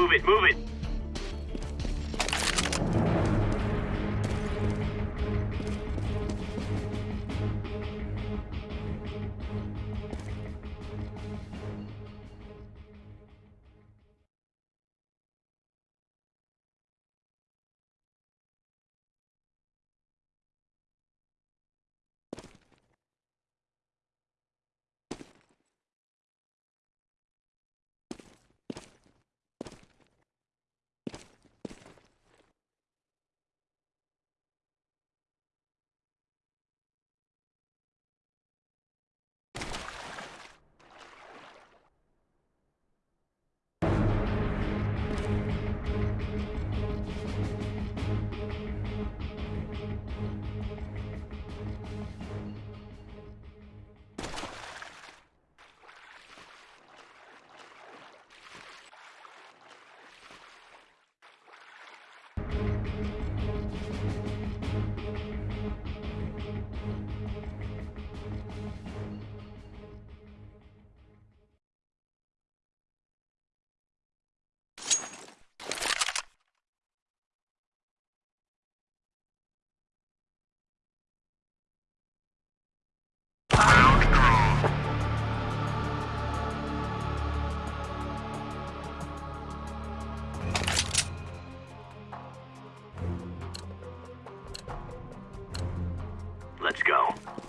Move it, move it. Let's go.